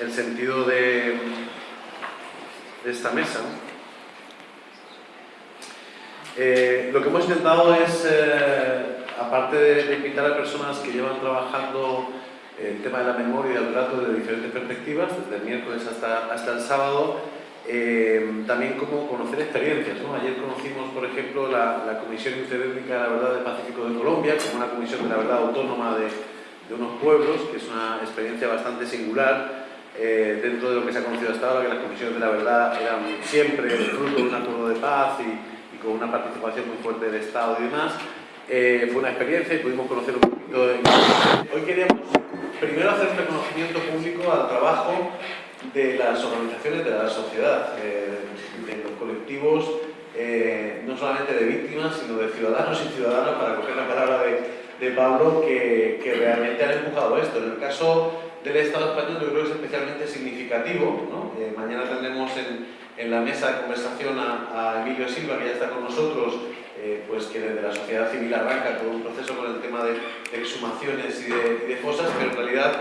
el sentido de, de esta mesa. Eh, lo que hemos intentado es, eh, aparte de, invitar a personas que llevan trabajando el tema de la memoria y el relato desde diferentes perspectivas, desde el miércoles hasta, hasta el sábado, eh, también como conocer experiencias. Ayer conocimos, por ejemplo, la, Comisión Interétnica de la Verdad del Pacífico de Colombia, como una comisión de la verdad autónoma de, de unos pueblos, que es una experiencia bastante singular, eh, dentro de lo que se ha conocido hasta ahora, que las comisiones de la verdad eran siempre fruto de un acuerdo de paz y, con una participación muy fuerte del Estado y demás. Eh, fue una experiencia y pudimos conocer un poquito de... Hoy queríamos primero hacer un reconocimiento público al trabajo de las organizaciones de la sociedad, eh, de los colectivos, no solamente de víctimas, sino de ciudadanos y ciudadanas, para coger la palabra de, Pablo, que, que realmente han empujado esto. En el caso del Estado español yo creo que es especialmente significativo. Eh, mañana tendremos en, en, la mesa de conversación a, Emilio Silva, que ya está con nosotros, eh, pues que desde la sociedad civil arranca todo un proceso con el tema de, exhumaciones y de, fosas, pero en realidad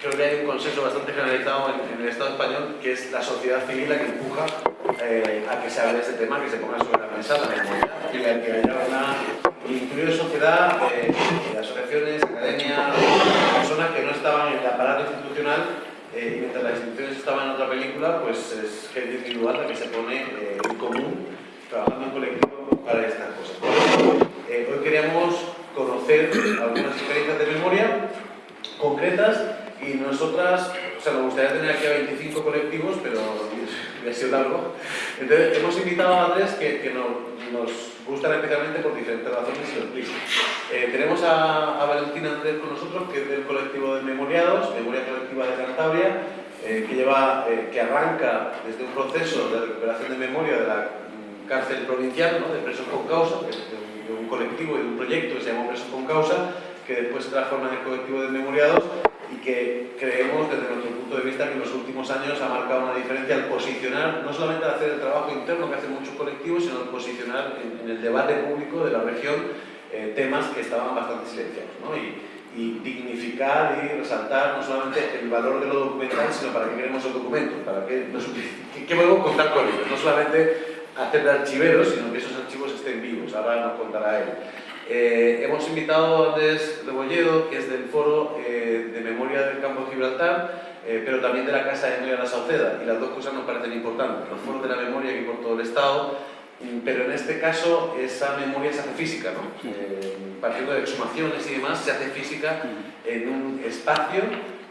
creo que hay un consenso bastante generalizado en, el Estado español, que es la sociedad civil la que empuja a que se hable de este tema, que se ponga sobre la mesa la memoria, y que haya una incluido sociedad, asociaciones, academia, personas que no estaban en el aparato institucional eh, y mientras las instituciones estaban en otra película, pues es gente individual la que se pone eh, en común, trabajando en colectivo para estas cosas. Eh, hoy queríamos conocer algunas experiencias de memoria concretas y nosotras, o sea, nos gustaría tener aquí a 25 colectivos, pero ha sido largo. Entonces, hemos invitado a tres que, que nos, gustan especialmente por diferentes razones y los eh, tenemos a, Valentina Andrés con nosotros, que es del colectivo de Memoriados, Memoria Colectiva de Cantabria, eh, que, lleva, eh, que arranca desde un proceso de recuperación de memoria de la cárcel provincial, ¿no? de presos con causa, de, de un colectivo y de un proyecto que se llama Presos con Causa, que después se transforma en el colectivo de Memoriados y que creemos desde nuestro punto de vista que en los últimos años ha marcado una diferencia al posicionar, no solamente hacer el trabajo interno que hacen muchos colectivos, sino al posicionar en, el debate público de la región eh, temas que estaban bastante silenciados. ¿no? Y, dignificar y resaltar no solamente el valor de lo documental, sino para qué queremos el documento, para qué, qué, podemos contar con ellos. No solamente hacer de archiveros, sino que esos archivos estén vivos. Ahora nos contará él. Eh, hemos invitado a Andrés Rebolledo, que es del Foro eh, de Memoria del Campo de Gibraltar, eh, pero también de la Casa de de la Sauceda, y las dos cosas nos parecen importantes. Los foros de la memoria aquí por todo el Estado, pero en este caso esa memoria se hace física, ¿no? partiendo de exhumaciones y demás, se hace física en un espacio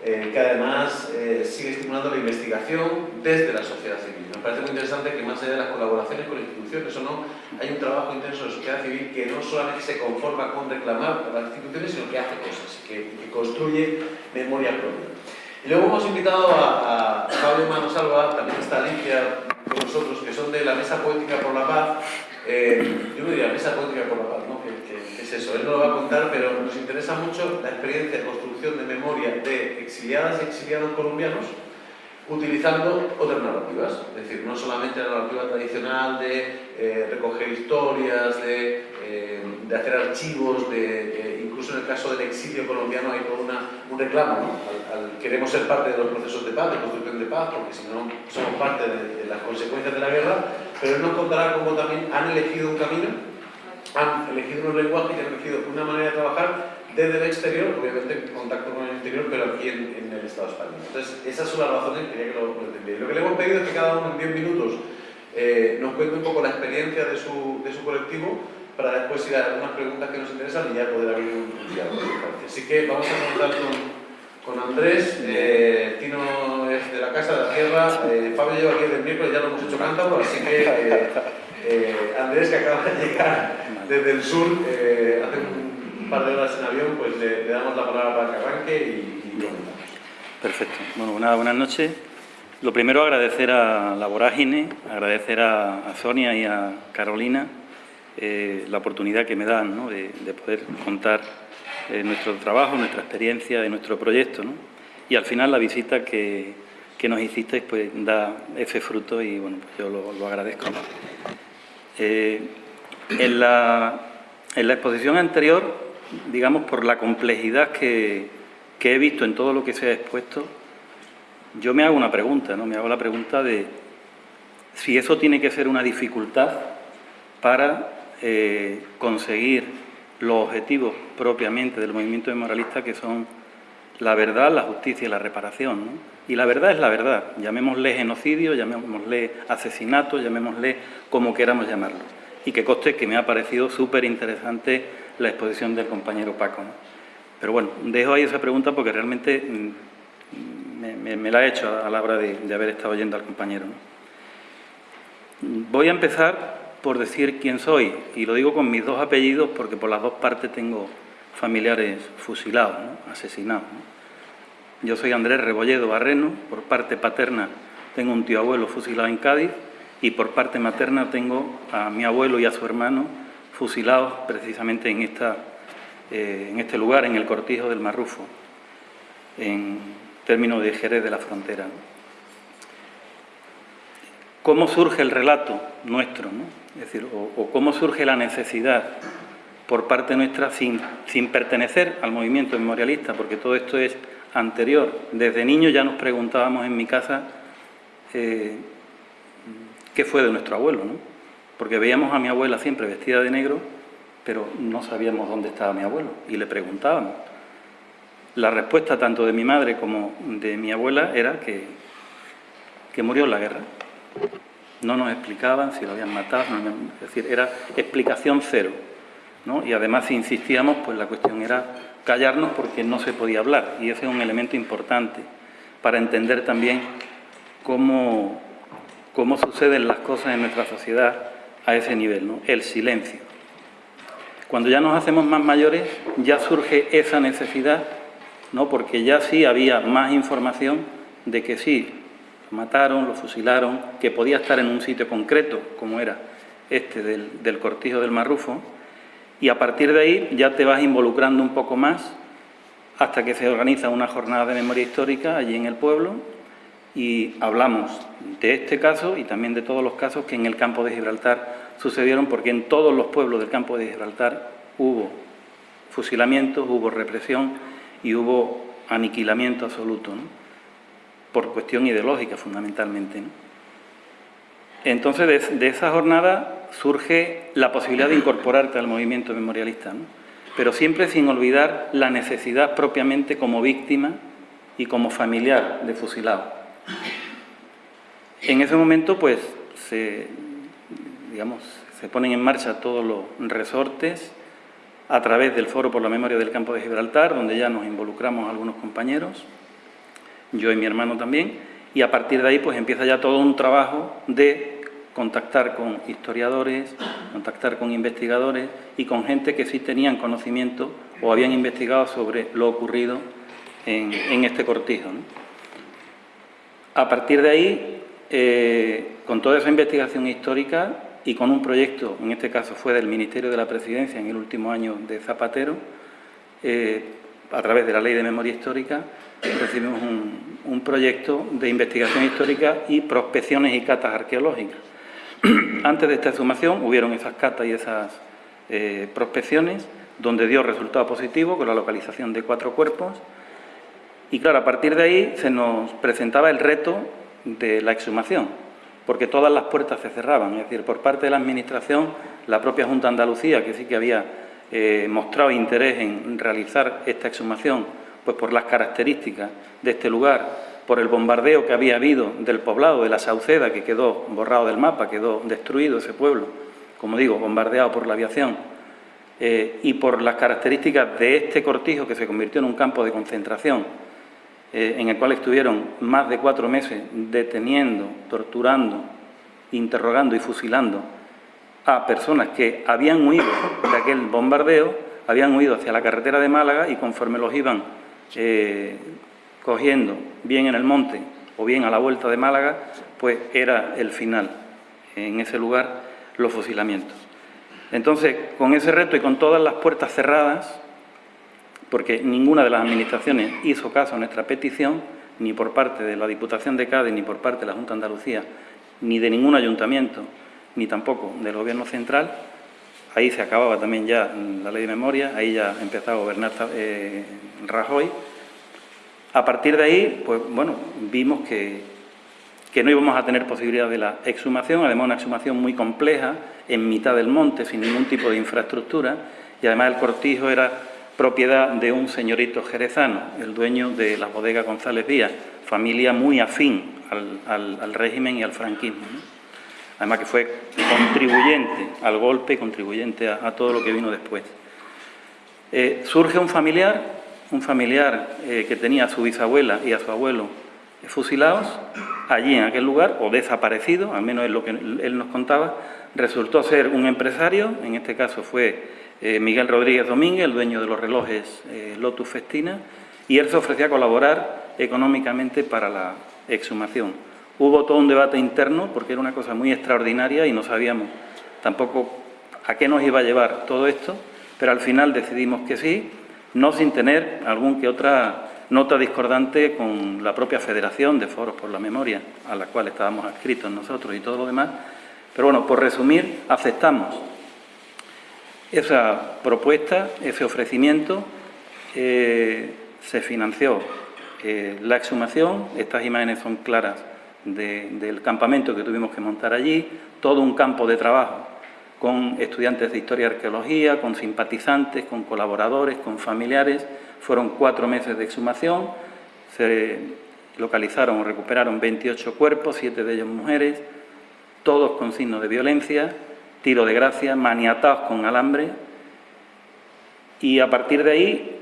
que además sigue estimulando la investigación desde la sociedad civil. Parece muy interesante que más allá de las colaboraciones con instituciones o no, hay un trabajo intenso de sociedad civil que no solamente se conforma con reclamar a las instituciones, sino que hace cosas, que, construye memoria propia. Y luego hemos invitado a, a Pablo Manosalva, también está Alicia con nosotros, que son de la Mesa Poética por la Paz. Eh, yo me diría Mesa Poética por la Paz, ¿no? es eso, él no lo va a contar, pero nos interesa mucho la experiencia de construcción de memoria de exiliadas y exiliados colombianos utilizando otras narrativas, es decir, no solamente la narrativa tradicional de eh, recoger historias, de, eh, de, hacer archivos, de, eh, incluso en el caso del exilio colombiano hay todo una, un reclamo, al, queremos ser parte de los procesos de paz, de construcción de paz, porque si no somos parte de, las consecuencias de la guerra, pero nos contará cómo también han elegido un camino han elegido un lenguaje y han elegido una manera de trabajar desde el exterior, obviamente en contacto con el interior, pero aquí en, el Estado español. Entonces, esas son las razones, quería que lo, lo Lo que le hemos pedido es que cada uno en 10 minutos eh, nos cuente un poco la experiencia de su, de su colectivo para después ir a algunas preguntas que nos interesan y ya poder abrir un, diálogo. Así que vamos a comenzar con, con Andrés. Eh, Tino es de la Casa de la Tierra. Eh, Fabio lleva aquí desde el miércoles, ya lo hemos hecho cántabro, así que eh, Andrés, que acaba de llegar desde el sur, hace un de horas en pues le, damos la palabra para que arranque y, y Perfecto. Bueno, buenas noches. Lo primero, agradecer a la Vorágine, agradecer a, Sonia y a Carolina eh, la oportunidad que me dan de, poder contar nuestro trabajo, nuestra experiencia y nuestro proyecto. Y al final la visita que, que nos hicisteis pues da ese fruto y bueno, pues yo lo, lo agradezco. Eh, en, la, exposición anterior, digamos, por la complejidad que, he visto en todo lo que se ha expuesto, yo me hago una pregunta, ¿no? Me hago la pregunta de si eso tiene que ser una dificultad para eh, conseguir los objetivos propiamente del movimiento memorialista que son la verdad, la justicia y la reparación. ¿no? Y la verdad es la verdad, llamémosle genocidio, llamémosle asesinato, llamémosle como queramos llamarlo. Y que coste que me ha parecido súper interesante la exposición del compañero Paco. Pero bueno, dejo ahí esa pregunta porque realmente mm, me, la he hecho a la hora de, haber estado oyendo al compañero. Voy a empezar por decir quién soy, y lo digo con mis dos apellidos porque por las dos partes tengo familiares fusilados, asesinados. Yo soy Andrés Rebolledo Barreno, por parte paterna tengo un tío abuelo fusilado en Cádiz y por parte materna tengo a mi abuelo y a su hermano fusilados precisamente en, esta, eh, en este lugar, en el cortijo del Marrufo, en términos de Jerez de la Frontera. ¿Cómo surge el relato nuestro? Es decir, o cómo surge la necesidad por parte nuestra sin, sin pertenecer al movimiento memorialista, porque todo esto es anterior. Desde niño ya nos preguntábamos en mi casa eh, qué fue de nuestro abuelo, ¿no? Porque veíamos a mi abuela siempre vestida de negro, pero no sabíamos dónde estaba mi abuelo, y le preguntábamos. La respuesta tanto de mi madre como de mi abuela era que, que murió en la guerra. No nos explicaban si lo habían matado, es decir, era explicación cero. Y además, si insistíamos, pues la cuestión era callarnos porque no se podía hablar, y ese es un elemento importante para entender también cómo, cómo suceden las cosas en nuestra sociedad a ese nivel, ¿no? el silencio. Cuando ya nos hacemos más mayores, ya surge esa necesidad, ¿no? porque ya sí había más información de que sí, lo mataron, lo fusilaron, que podía estar en un sitio concreto, como era este del, del cortijo del Marrufo, y a partir de ahí ya te vas involucrando un poco más hasta que se organiza una jornada de memoria histórica allí en el pueblo y hablamos de este caso y también de todos los casos que en el campo de Gibraltar sucedieron porque en todos los pueblos del campo de Gibraltar hubo fusilamientos, hubo represión y hubo aniquilamiento absoluto, por cuestión ideológica fundamentalmente. Entonces, de, esa jornada surge la posibilidad de incorporarte al movimiento memorialista, pero siempre sin olvidar la necesidad propiamente como víctima y como familiar de fusilado. En ese momento, pues, se, digamos, se ponen en marcha todos los resortes a través del Foro por la Memoria del Campo de Gibraltar, donde ya nos involucramos algunos compañeros, yo y mi hermano también, y a partir de ahí pues empieza ya todo un trabajo de contactar con historiadores, contactar con investigadores y con gente que sí tenían conocimiento o habían investigado sobre lo ocurrido en, este cortijo. A partir de ahí, eh, con toda esa investigación histórica y con un proyecto, en este caso fue del Ministerio de la Presidencia en el último año de Zapatero, eh, a través de la Ley de Memoria Histórica, recibimos un, proyecto de investigación histórica y prospecciones y catas arqueológicas. Antes de esta exhumación hubieron esas catas y esas eh, prospecciones donde dio resultado positivo con la localización de cuatro cuerpos y claro, a partir de ahí se nos presentaba el reto de la exhumación, porque todas las puertas se cerraban, es decir, por parte de la Administración, la propia Junta Andalucía, que sí que había eh, mostrado interés en realizar esta exhumación, pues por las características de este lugar, por el bombardeo que había habido del poblado de la Sauceda, que quedó borrado del mapa, quedó destruido ese pueblo, como digo, bombardeado por la aviación, eh, y por las características de este cortijo que se convirtió en un campo de concentración, eh, en el cual estuvieron más de cuatro meses deteniendo, torturando, interrogando y fusilando a personas que habían huido de aquel bombardeo, habían huido hacia la carretera de Málaga y conforme los iban eh, cogiendo bien en el monte o bien a la vuelta de Málaga, pues era el final, en ese lugar, los fusilamientos. Entonces, con ese reto y con todas las puertas cerradas, porque ninguna de las administraciones hizo caso a nuestra petición, ni por parte de la Diputación de Cádiz, ni por parte de la Junta de Andalucía, ni de ningún ayuntamiento, ni tampoco del Gobierno central, ahí se acababa también ya la ley de memoria, ahí ya empezaba a gobernar eh, Rajoy, A partir de ahí, pues bueno, vimos que, que no íbamos a tener posibilidad de la exhumación, además una exhumación muy compleja, en mitad del monte, sin ningún tipo de infraestructura, y además el cortijo era propiedad de un señorito jerezano, el dueño de la bodega González Díaz, familia muy afín al, régimen y al franquismo. Además que fue contribuyente al golpe contribuyente a, todo lo que vino después. Eh, surge un familiar, un familiar eh, que tenía a su bisabuela y a su abuelo fusilados allí en aquel lugar, o desaparecido, al menos es lo que él nos contaba, resultó ser un empresario, en este caso fue eh, Miguel Rodríguez Domínguez, el dueño de los relojes Lotus Festina, y él se ofrecía a colaborar económicamente para la exhumación. Hubo todo un debate interno porque era una cosa muy extraordinaria y no sabíamos tampoco a qué nos iba a llevar todo esto, pero al final decidimos que sí, no sin tener algún que otra nota discordante con la propia Federación de Foros por la Memoria, a la cual estábamos adscritos nosotros y todo lo demás. Pero bueno, por resumir, aceptamos esa propuesta, ese ofrecimiento, eh, se financió eh, la exhumación, estas imágenes son claras del campamento que tuvimos que montar allí, todo un campo de trabajo con estudiantes de Historia y Arqueología, con simpatizantes, con colaboradores, con familiares. Fueron cuatro meses de exhumación, se localizaron o recuperaron 28 cuerpos, siete de ellos mujeres, todos con signos de violencia, tiro de gracia, maniatados con alambre. Y a partir de ahí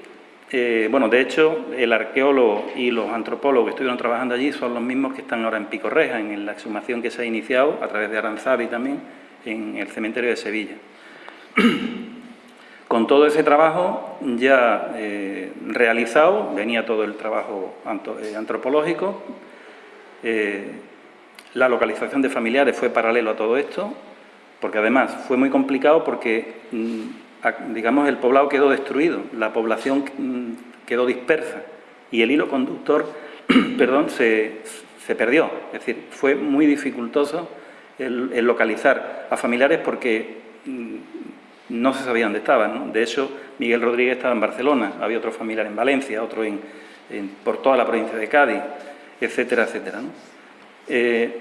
eh, bueno, de hecho, el arqueólogo y los antropólogos que estuvieron trabajando allí son los mismos que están ahora en Picorreja, en la exhumación que se ha iniciado a través de Aranzabi también, en el cementerio de Sevilla. Con todo ese trabajo ya eh, realizado, venía todo el trabajo eh, antropológico, la localización de familiares fue paralelo a todo esto, porque además fue muy complicado porque mm, digamos, el poblado quedó destruido, la población mm, quedó dispersa y el hilo conductor, perdón, se, perdió. Es decir, fue muy dificultoso el, localizar a familiares porque mm, no se sabía dónde estaban. De hecho, Miguel Rodríguez estaba en Barcelona, había otro familiar en Valencia, otro por toda la provincia de Cádiz, etcétera, etcétera. Eh,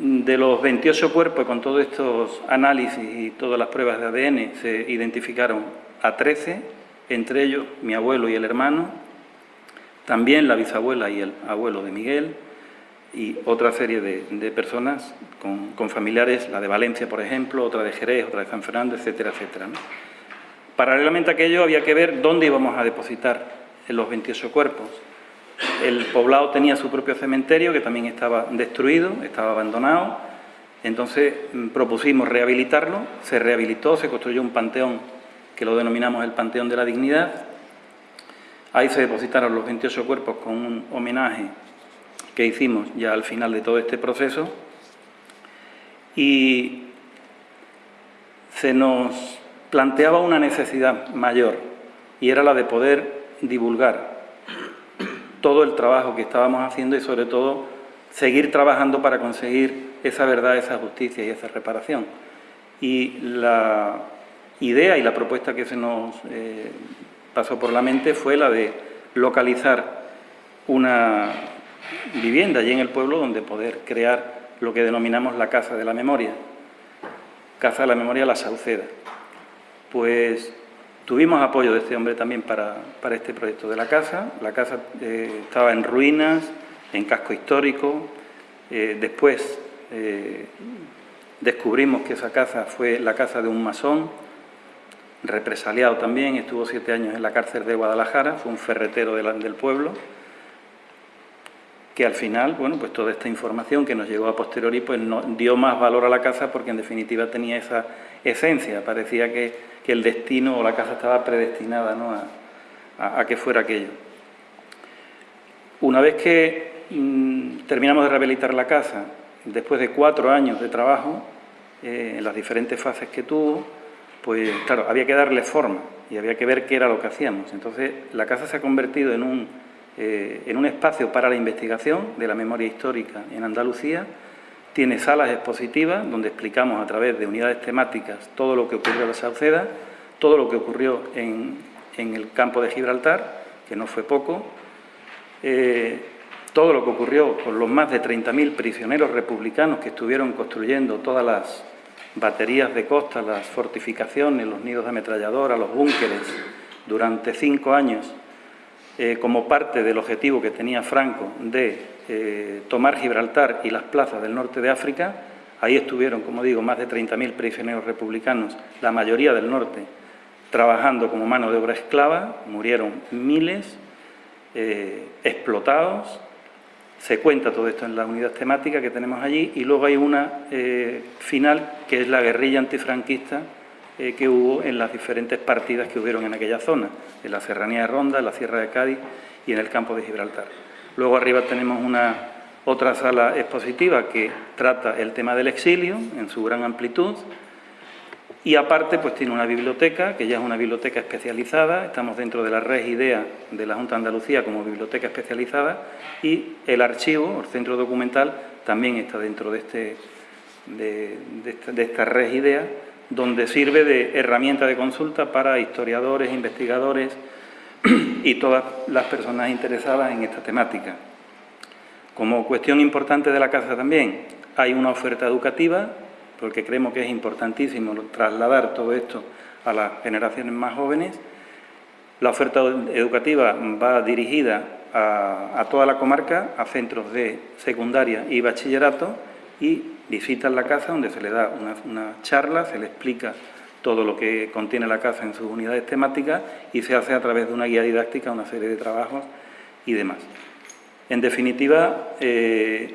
de los 28 cuerpos, con todos estos análisis y todas las pruebas de ADN, se identificaron a 13, entre ellos mi abuelo y el hermano, también la bisabuela y el abuelo de Miguel, y otra serie de, personas con, familiares, la de Valencia, por ejemplo, otra de Jerez, otra de San Fernando, etcétera, etcétera. Paralelamente a aquello había que ver dónde íbamos a depositar los 28 cuerpos. El poblado tenía su propio cementerio que también estaba destruido, estaba abandonado. Entonces mm, propusimos rehabilitarlo, se rehabilitó, se construyó un panteón que lo denominamos el Panteón de la Dignidad. Ahí se depositaron los 28 cuerpos con un homenaje que hicimos ya al final de todo este proceso. Y se nos planteaba una necesidad mayor y era la de poder divulgar todo el trabajo que estábamos haciendo y sobre todo seguir trabajando para conseguir esa verdad, esa justicia y esa reparación. Y la idea y la propuesta que se nos eh, pasó por la mente fue la de localizar una vivienda allí en el pueblo donde poder crear lo que denominamos la Casa de la Memoria, Casa de la Memoria La Sauceda. Pues Tuvimos apoyo de este hombre también para, este proyecto de la casa. La casa eh, estaba en ruinas, en casco histórico. Eh, después eh, descubrimos que esa casa fue la casa de un masón, represaliado también, estuvo siete años en la cárcel de Guadalajara, fue un ferretero del pueblo, que al final, bueno, pues toda esta información que nos llegó a posteriori, pues dio más valor a la casa porque en definitiva tenía esa esencia, parecía que que el destino o la casa estaba predestinada a, que fuera aquello. Una vez que mm, terminamos de rehabilitar la casa, después de cuatro años de trabajo, eh, en las diferentes fases que tuvo, pues claro, había que darle forma y había que ver qué era lo que hacíamos. Entonces, la casa se ha convertido en un, eh, en un espacio para la investigación de la memoria histórica en Andalucía, tiene salas expositivas donde explicamos a través de unidades temáticas todo lo que ocurrió en la Sauceda, todo lo que ocurrió en, el campo de Gibraltar, que no fue poco, eh, todo lo que ocurrió con los más de 30.000 prisioneros republicanos que estuvieron construyendo todas las baterías de costa, las fortificaciones, los nidos de ametralladora, los búnkeres, durante cinco años, eh, como parte del objetivo que tenía Franco de eh, tomar Gibraltar y las plazas del norte de África. Ahí estuvieron, como digo, más de 30.000 prisioneros republicanos, la mayoría del norte, trabajando como mano de obra esclava, murieron miles, eh, explotados, se cuenta todo esto en la unidad temática que tenemos allí y luego hay una final que es la guerrilla antifranquista eh, que hubo en las diferentes partidas que hubieron en aquella zona, en la Serranía de Ronda, en la Sierra de Cádiz y en el campo de Gibraltar. Luego arriba tenemos una otra sala expositiva que trata el tema del exilio en su gran amplitud, y aparte, pues tiene una biblioteca, que ya es una biblioteca especializada, estamos dentro de la red IDEA de la Junta de Andalucía como biblioteca especializada, y el archivo, el centro documental, también está dentro de, este, de, de esta red IDEA, donde sirve de herramienta de consulta para historiadores, investigadores y todas las personas interesadas en esta temática. Como cuestión importante de la casa también, hay una oferta educativa porque creemos que es importantísimo trasladar todo esto a las generaciones más jóvenes. La oferta educativa va dirigida a, toda la comarca, a centros de secundaria y bachillerato, y visitan la casa donde se le da una, charla, se le explica todo lo que contiene la casa en sus unidades temáticas y se hace a través de una guía didáctica, una serie de trabajos y demás. En definitiva, eh,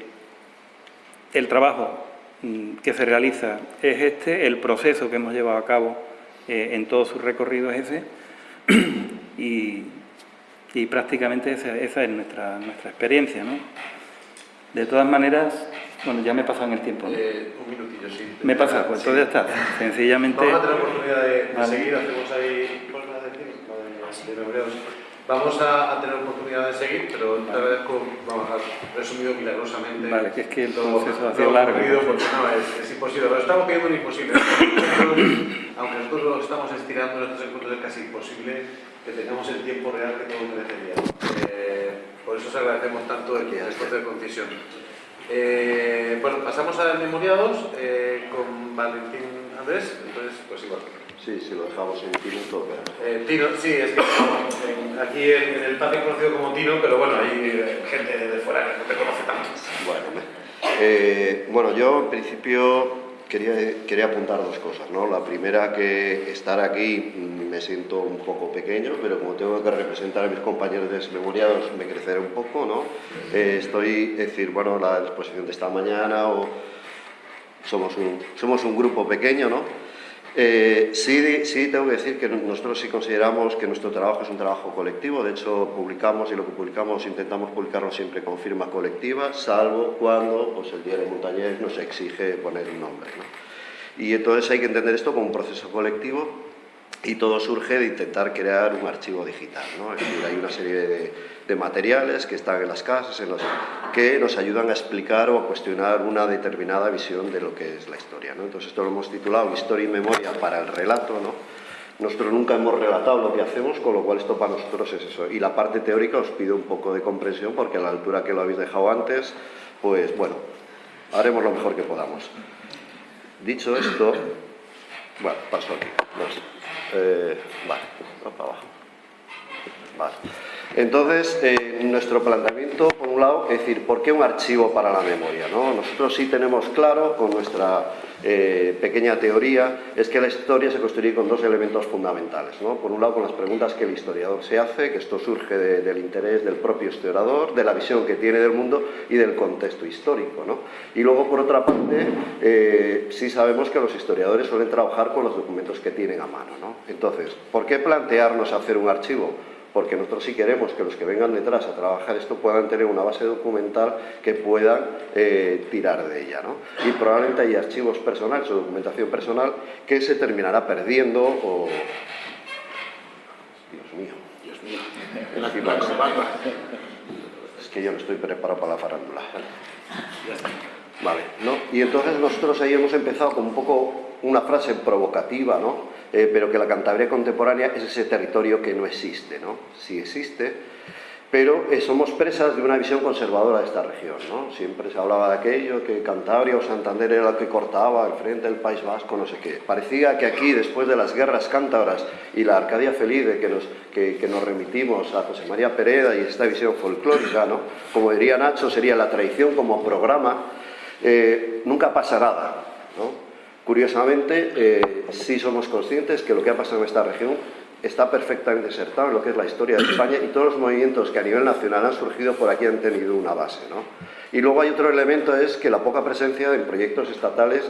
el trabajo Mm, que se realiza es este, el proceso que hemos llevado a cabo eh, en todo su recorrido es ese y, prácticamente esa, es nuestra, nuestra experiencia. ¿no? De todas maneras, bueno, ya me he pasado en el tiempo. Eh, un minutillo, sí. Me pasa, pues entonces ya está. Sencillamente... Vamos a tener oportunidad de, seguir, hacemos ahí... ¿Cuál a decir? Lo de, de Vamos a, tener oportunidad de seguir, pero te agradezco, vamos a resumido milagrosamente. Vale, que es que el proceso ha sido largo. Porque no, es, imposible, pero estamos pidiendo un imposible. Aunque nosotros lo estamos estirando en estos encuentros, es casi imposible que tengamos el tiempo real que todo merecería. Eh, por eso os agradecemos tanto el, esfuerzo de concisión. Eh, bueno, pasamos a memoriados eh, con Valentín Andrés, entonces, pues igual. Sí, si lo dejamos en Tino, eh, Tino, sí, es que aquí en, el patio conocido como Tino, pero bueno, hay eh, gente de fuera que no te conoce tanto. Bueno, eh, bueno yo en principio quería, quería apuntar dos cosas, ¿no? La primera que estar aquí mm, me siento un poco pequeño, pero como tengo que representar a mis compañeros desmemoriados me creceré un poco, ¿no? estoy, es decir, bueno, la exposición de esta mañana o somos un, somos un grupo pequeño, ¿no? Eh, sí, sí, tengo que decir que nosotros sí consideramos que nuestro trabajo es un trabajo colectivo, de hecho publicamos y lo que publicamos intentamos publicarlo siempre con firma colectiva, salvo cuando pues, el de Montañés nos exige poner un nombre. Y entonces hay que entender esto como un proceso colectivo y todo surge de intentar crear un archivo digital. ¿no? Es decir, hay una serie de, de, materiales que están en las casas en que nos ayudan a explicar o a cuestionar una determinada visión de lo que es la historia. ¿no? Entonces esto lo hemos titulado Historia y Memoria para el relato. ¿no? Nosotros nunca hemos relatado lo que hacemos, con lo cual esto para nosotros es eso. Y la parte teórica os pido un poco de comprensión porque a la altura que lo habéis dejado antes, pues bueno, haremos lo mejor que podamos. Dicho esto, bueno, paso aquí. Eh, vale, para abajo. Vale. Entonces, eh, nuestro planteamiento, por un lado, es decir, ¿por qué un archivo para la memoria? ¿no? Nosotros sí tenemos claro, con nuestra eh, pequeña teoría, es que la historia se construye con dos elementos fundamentales. Por un lado, con las preguntas que el historiador se hace, que esto surge del interés del propio historiador, de la visión que tiene del mundo y del contexto histórico. Y luego, por otra parte, eh, sí sabemos que los historiadores suelen trabajar con los documentos que tienen a mano. ¿no? Entonces, ¿por qué plantearnos hacer un archivo? Porque nosotros sí queremos que los que vengan detrás a trabajar esto puedan tener una base documental que puedan eh, tirar de ella. ¿no? Y probablemente hay archivos personales o documentación personal que se terminará perdiendo o... Dios mío, Dios mío. Es que yo no estoy preparado para la farándula. Vale, ¿no? Y entonces nosotros ahí hemos empezado con un poco una frase provocativa, ¿no? Eh, pero que la Cantabria contemporánea es ese territorio que no existe, ¿no? Sí existe, pero eh, somos presas de una visión conservadora de esta región. ¿no? Siempre se hablaba de aquello, que Cantabria o Santander era lo que cortaba al frente del País Vasco, no sé qué. Parecía que aquí, después de las guerras cántabras y la Arcadia Feliz, de que nos, remitimos a José María Pereda y esta visión folclórica, ¿no? como diría Nacho, sería la tradición como programa, eh, nunca pasa nada. Curiosamente, eh, sí somos conscientes que lo que ha pasado en esta región está perfectamente insertado en lo que es la historia de España y todos los movimientos que a nivel nacional han surgido por aquí han tenido una base. ¿no? Y luego hay otro elemento, es que la poca presencia en proyectos estatales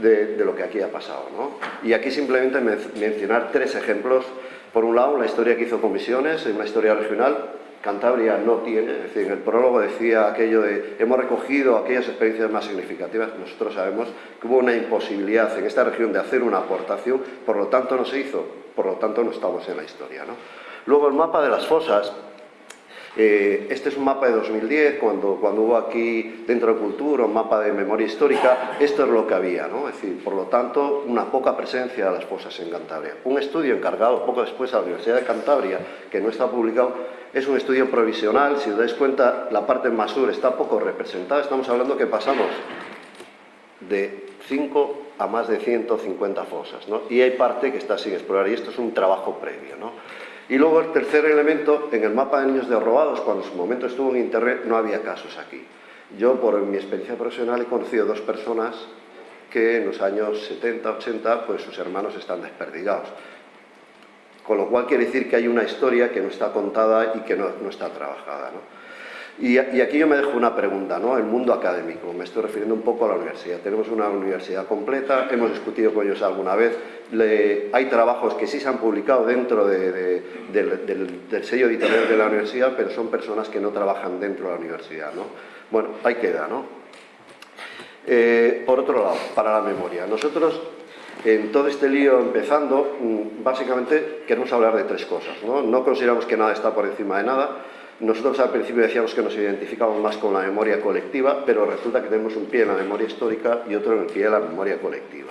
de, lo que aquí ha pasado. ¿no? Y aquí simplemente mencionar tres ejemplos. Por un lado, la historia que hizo Comisiones, una historia regional, Cantabria no tiene, es decir, en el prólogo decía aquello de hemos recogido aquellas experiencias más significativas, nosotros sabemos que hubo una imposibilidad en esta región de hacer una aportación, por lo tanto no se hizo, por lo tanto no estamos en la historia. ¿no? Luego el mapa de las fosas, eh, este es un mapa de 2010, cuando, cuando hubo aquí dentro de Cultura un mapa de memoria histórica, esto es lo que había, ¿no? es decir, por lo tanto, una poca presencia de las fosas en Cantabria. Un estudio encargado poco después a la Universidad de Cantabria, que no está publicado, es un estudio provisional, si os dais cuenta, la parte más sur está poco representada, estamos hablando que pasamos de 5 a más de 150 fosas, ¿no? y hay parte que está sin explorar, y esto es un trabajo previo. ¿no? Y luego el tercer elemento, en el mapa de niños de robados, cuando en su momento estuvo en Internet, no había casos aquí. Yo, por mi experiencia profesional, he conocido dos personas que en los años 70, 80, pues sus hermanos están desperdigados. Con lo cual quiere decir que hay una historia que no está contada y que no, está trabajada. Y, aquí yo me dejo una pregunta, ¿no? El mundo académico, me estoy refiriendo un poco a la universidad. Tenemos una universidad completa, hemos discutido con ellos alguna vez, hay trabajos que sí se han publicado dentro del, sello editorial de la universidad, pero son personas que no trabajan dentro de la universidad, ¿no? Bueno, ahí queda, ¿no? Eh, por otro lado, para la memoria, nosotros en todo este lío empezando, mm, básicamente queremos hablar de tres cosas. ¿no? no consideramos que nada está por encima de nada. Nosotros al principio decíamos que nos identificamos más con la memoria colectiva, pero resulta que tenemos un pie en la memoria histórica y otro en el pie de la memoria colectiva.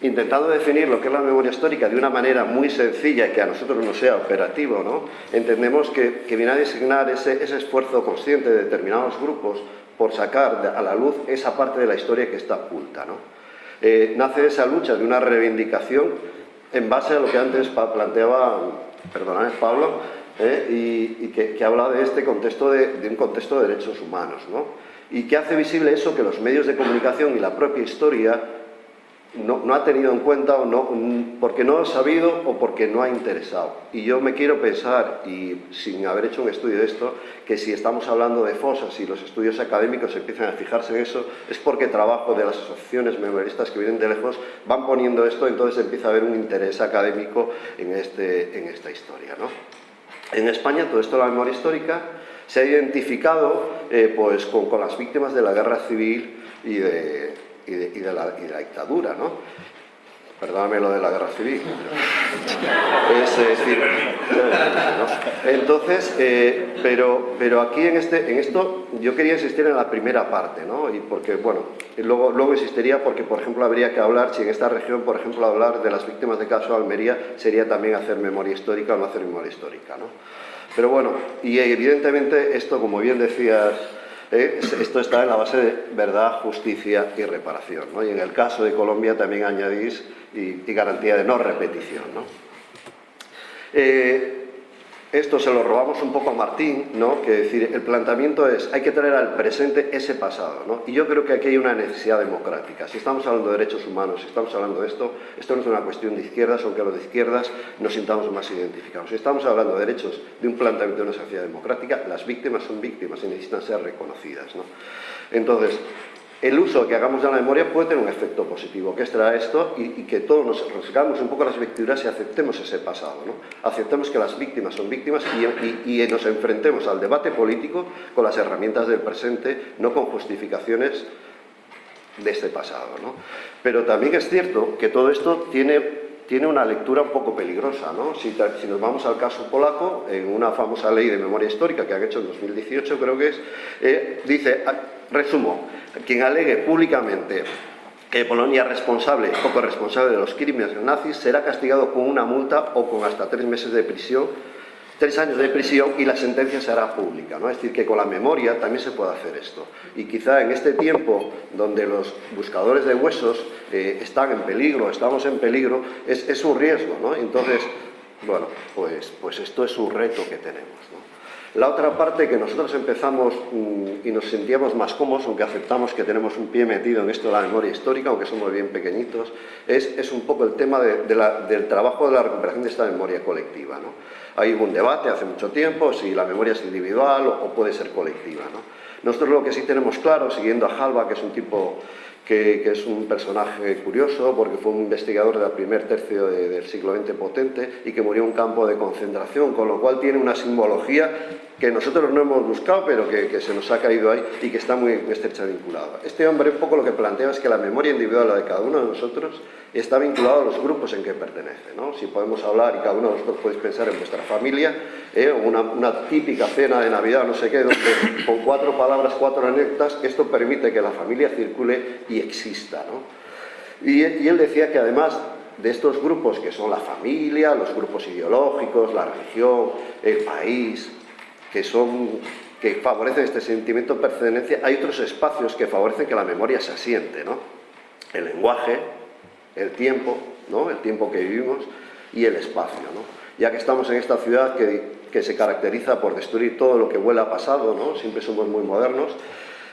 Intentando definir lo que es la memoria histórica de una manera muy sencilla y que a nosotros no sea operativo, ¿no? entendemos que, viene a designar ese, esfuerzo consciente de determinados grupos por sacar a la luz esa parte de la historia que está oculta. ¿no? Eh, nace esa lucha de una reivindicación en base a lo que antes planteaba, perdonad Pablo, eh, y, que, habla de este contexto de, un contexto de derechos humanos, ¿no? y que hace visible eso que los medios de comunicación y la propia historia no, ha tenido en cuenta o no, porque no ha sabido o porque no ha interesado. Y yo me quiero pensar, y sin haber hecho un estudio de esto, que si estamos hablando de fosas y los estudios académicos empiezan a fijarse en eso, es porque trabajo de las asociaciones memoristas que vienen de lejos van poniendo esto, entonces empieza a haber un interés académico en, este, en esta historia. ¿no? En España todo esto de la memoria histórica se ha identificado eh, pues, con, las víctimas de la guerra civil y de, y de, la, dictadura, ¿no? Perdóname lo de la guerra civil. Es decir, Entonces, eh, pero, pero aquí en, este, en esto yo quería insistir en la primera parte, ¿no? Y porque, bueno, luego, luego insistiría porque, por ejemplo, habría que hablar, si en esta región, por ejemplo, hablar de las víctimas de caso de Almería, sería también hacer memoria histórica o no hacer memoria histórica, ¿no? Pero bueno, y evidentemente esto, como bien decías, eh, esto está en la base de verdad, justicia y reparación. Y en el caso de Colombia también añadís y, garantía de no repetición. ¿no? Eh, esto se lo robamos un poco a Martín, ¿no? que decir, el planteamiento es, hay que traer al presente ese pasado, ¿no? y yo creo que aquí hay una necesidad democrática. Si estamos hablando de derechos humanos, si estamos hablando de esto, esto no es una cuestión de izquierdas, aunque los de izquierdas nos sintamos más identificados. Si estamos hablando de derechos de un planteamiento de una sociedad democrática, las víctimas son víctimas y necesitan ser reconocidas. ¿no? Entonces, el uso que hagamos de la memoria puede tener un efecto positivo, que es traer esto y, que todos nos rasgamos un poco las vestiduras y aceptemos ese pasado, ¿no? aceptemos que las víctimas son víctimas y, nos enfrentemos al debate político con las herramientas del presente, no con justificaciones de este pasado. ¿no? Pero también es cierto que todo esto tiene, tiene una lectura un poco peligrosa. ¿no? Si, nos vamos al caso polaco, en una famosa ley de memoria histórica que han hecho en 2018 creo que es, eh, dice, ah, resumo, quien alegue públicamente que Polonia es responsable o corresponsable de los crímenes nazis será castigado con una multa o con hasta tres meses de prisión tres años de prisión y la sentencia será pública. ¿no? Es decir, que con la memoria también se puede hacer esto. Y quizá en este tiempo donde los buscadores de huesos eh, están en peligro, estamos en peligro, es, es un riesgo. ¿no? Entonces, bueno, pues, pues esto es un reto que tenemos. La otra parte que nosotros empezamos mm, y nos sentíamos más cómodos, aunque aceptamos que tenemos un pie metido en esto de la memoria histórica, aunque somos bien pequeñitos, es, es un poco el tema del trabajo de la recuperación de esta memoria colectiva. ¿no? Hay un debate hace mucho tiempo si la memoria es individual o, puede ser colectiva. ¿no? Nosotros lo que sí tenemos claro, siguiendo a Halva, que es un tipo que, es un personaje curioso porque fue un investigador del primer tercio del siglo XX potente y que murió en un campo de concentración, con lo cual tiene una simbología que nosotros no hemos buscado, pero que, se nos ha caído ahí y que está muy estrecha vinculada. Este hombre un poco lo que plantea es que la memoria individual de cada uno de nosotros está vinculada a los grupos en que pertenece. ¿no? Si podemos hablar, y cada uno de nosotros podéis pensar en vuestra familia, ¿eh? una, una, típica cena de Navidad, no sé qué, donde con cuatro palabras, cuatro anécdotas, esto permite que la familia circule y exista. ¿no? Y, él decía que además de estos grupos que son la familia, los grupos ideológicos, la religión, el país, que, son, que favorecen este sentimiento de pertenencia, hay otros espacios que favorecen que la memoria se asiente, ¿no? El lenguaje, el tiempo, ¿no? El tiempo que vivimos y el espacio, ¿no? Ya que estamos en esta ciudad que, que se caracteriza por destruir todo lo que huele a pasado, ¿no? Siempre somos muy modernos,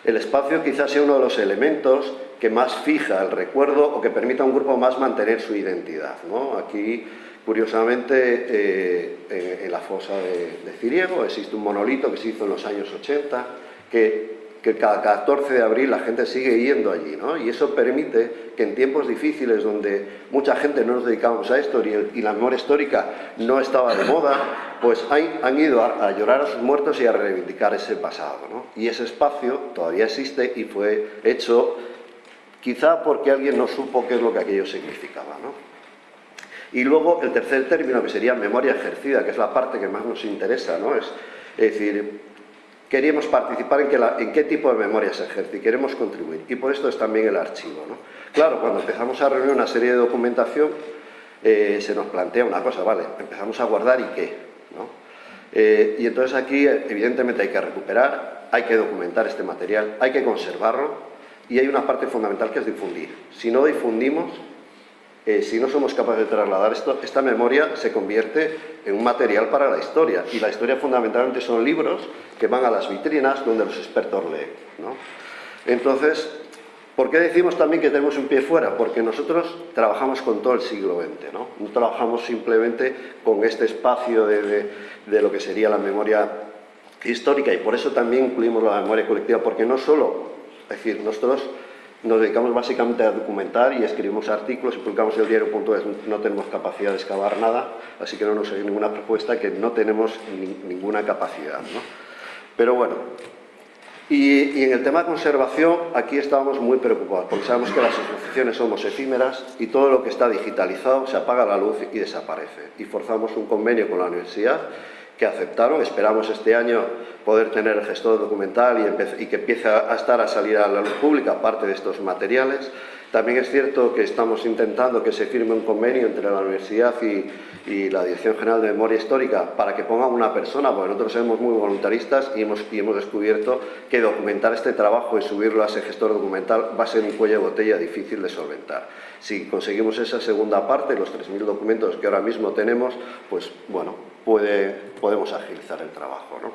el espacio quizás sea uno de los elementos que más fija el recuerdo o que permita a un grupo más mantener su identidad. Aquí Curiosamente, eh, en, la fosa de, Ciriego existe un monolito que se hizo en los años 80, que, cada 14 de abril la gente sigue yendo allí, ¿no? y eso permite que en tiempos difíciles donde mucha gente no nos dedicamos a esto y, la memoria histórica no estaba de moda, pues han ido a, llorar a sus muertos y a reivindicar ese pasado. ¿no? Y ese espacio todavía existe y fue hecho quizá porque alguien no supo qué es lo que aquello significaba. ¿no? Y luego el tercer término, que sería memoria ejercida, que es la parte que más nos interesa, ¿no? Es, decir, queríamos participar en, que en, qué tipo de memoria se ejerce y queremos contribuir. Y por esto es también el archivo. ¿no? Claro, cuando empezamos a reunir una serie de documentación, eh, se nos plantea una cosa, vale, empezamos a guardar y qué. ¿no? Eh, y entonces aquí, evidentemente, hay que recuperar, hay que documentar este material, hay que conservarlo y hay una parte fundamental que es difundir. Si no difundimos, eh, si no somos capaces de trasladar esto, esta memoria se convierte en un material para la historia. Y la historia fundamentalmente son libros que van a las vitrinas donde los expertos leen. Entonces, ¿por qué decimos también que tenemos un pie fuera? Porque nosotros trabajamos con todo el siglo XX, ¿no? No trabajamos simplemente con este espacio de, de lo que sería la memoria histórica y por eso también incluimos la memoria colectiva, porque no solo, es decir, nosotros nos dedicamos básicamente a documentar y escribimos artículos y publicamos el diario.es. No tenemos capacidad de excavar nada, así que no nos hay ninguna propuesta que no tenemos ninguna capacidad. Pero bueno, y, en el tema de conservación, aquí estábamos muy preocupados, porque sabemos que las asociaciones somos efímeras y todo lo que está digitalizado se apaga la luz y desaparece. Y forzamos un convenio con la universidad que aceptaron. Esperamos este año poder tener el gestor documental y, y, que empiece a estar a salir a la luz pública parte de estos materiales. También es cierto que estamos intentando que se firme un convenio entre la universidad y, y la Dirección General de Memoria Histórica para que pongan una persona, porque nosotros somos muy voluntaristas y hemos, y hemos descubierto que documentar este trabajo y subirlo a ese gestor documental va a ser un cuello de botella difícil de solventar. Si conseguimos esa segunda parte, los 3.000 documentos que ahora mismo tenemos, pues bueno, puede, podemos agilizar el trabajo. ¿no?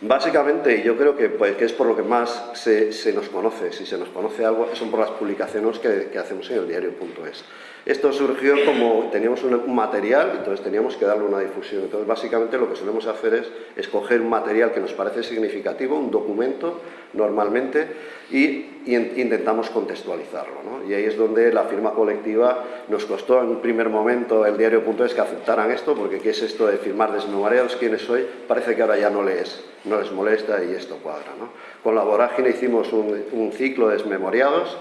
Básicamente, yo creo que, pues, que, es por lo que más se, nos conoce, si se nos conoce algo, son por las publicaciones que, hacemos en el diario.es. Esto surgió como teníamos un, material, entonces teníamos que darle una difusión. Entonces, básicamente lo que solemos hacer es escoger un material que nos parece significativo, un documento, normalmente, y, intentamos contextualizarlo. Y ahí es donde la firma colectiva nos costó en un primer momento el diario.es que aceptaran esto, porque ¿qué es esto de firmar desmemoriados? ¿Quiénes soy? Parece que ahora ya no les, no les molesta y esto cuadra. ¿no? Con la vorágine hicimos un, ciclo de desmemoriados,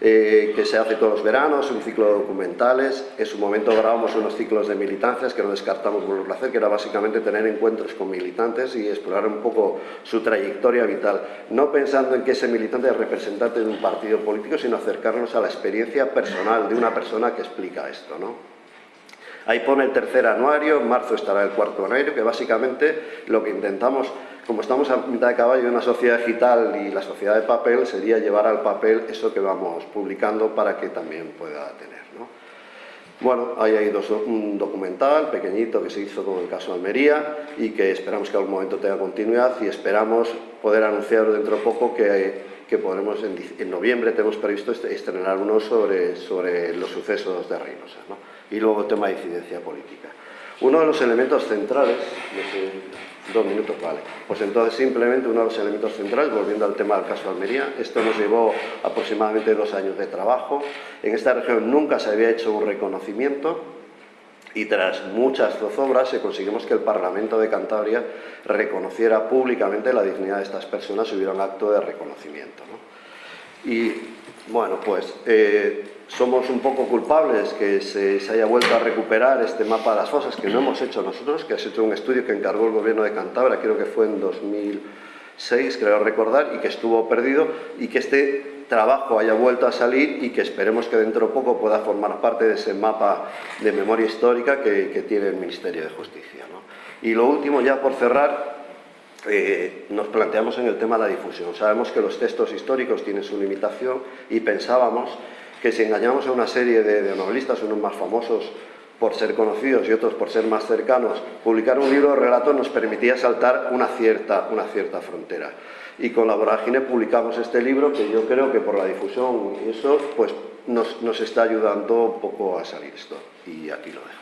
eh, que se hace todos los veranos, un ciclo de documentales. En su momento grabamos unos ciclos de militancias que no descartamos por placer, que era básicamente tener encuentros con militantes y explorar un poco su trayectoria vital. No pensando en que ese militante es representante de un partido político, sino acercarnos a la experiencia personal de una persona que explica esto. ¿no? Ahí pone el tercer anuario, en marzo estará el cuarto anuario, que básicamente lo que intentamos, como estamos a mitad de caballo de una sociedad digital y la sociedad de papel, sería llevar al papel eso que vamos publicando para que también pueda tener. ¿no? Bueno, ahí hay dos, un documental pequeñito que se hizo con el caso de Almería y que esperamos que algún momento tenga continuidad y esperamos poder anunciar dentro de poco que, que podremos, en, en, noviembre tenemos previsto estrenar uno sobre, sobre los sucesos de Reynosa. ¿no? Y luego tema de incidencia política. Uno de los elementos centrales, dos minutos, vale, pues entonces simplemente uno de los elementos centrales, volviendo al tema del caso de Almería, esto nos llevó aproximadamente dos años de trabajo, en esta región nunca se había hecho un reconocimiento y tras muchas zozobras se conseguimos que el Parlamento de Cantabria reconociera públicamente la dignidad de estas personas y hubiera un acto de reconocimiento. ¿no? Y bueno, pues eh, somos un poco culpables que se, se, haya vuelto a recuperar este mapa de las fosas que no hemos hecho nosotros, que ha hecho un estudio que encargó el gobierno de Cantabria, creo que fue en 2006, creo recordar, y que estuvo perdido, y que este trabajo haya vuelto a salir y que esperemos que dentro de poco pueda formar parte de ese mapa de memoria histórica que, que tiene el Ministerio de Justicia. ¿no? Y lo último, ya por cerrar, eh, nos planteamos en el tema de la difusión. Sabemos que los textos históricos tienen su limitación y pensábamos que si engañamos a una serie de, novelistas, unos más famosos por ser conocidos y otros por ser más cercanos, publicar un libro de relato nos permitía saltar una cierta, una cierta frontera. Y con la vorágine publicamos este libro que yo creo que por la difusión y eso pues nos, nos está ayudando un poco a salir esto. Y aquí lo dejo.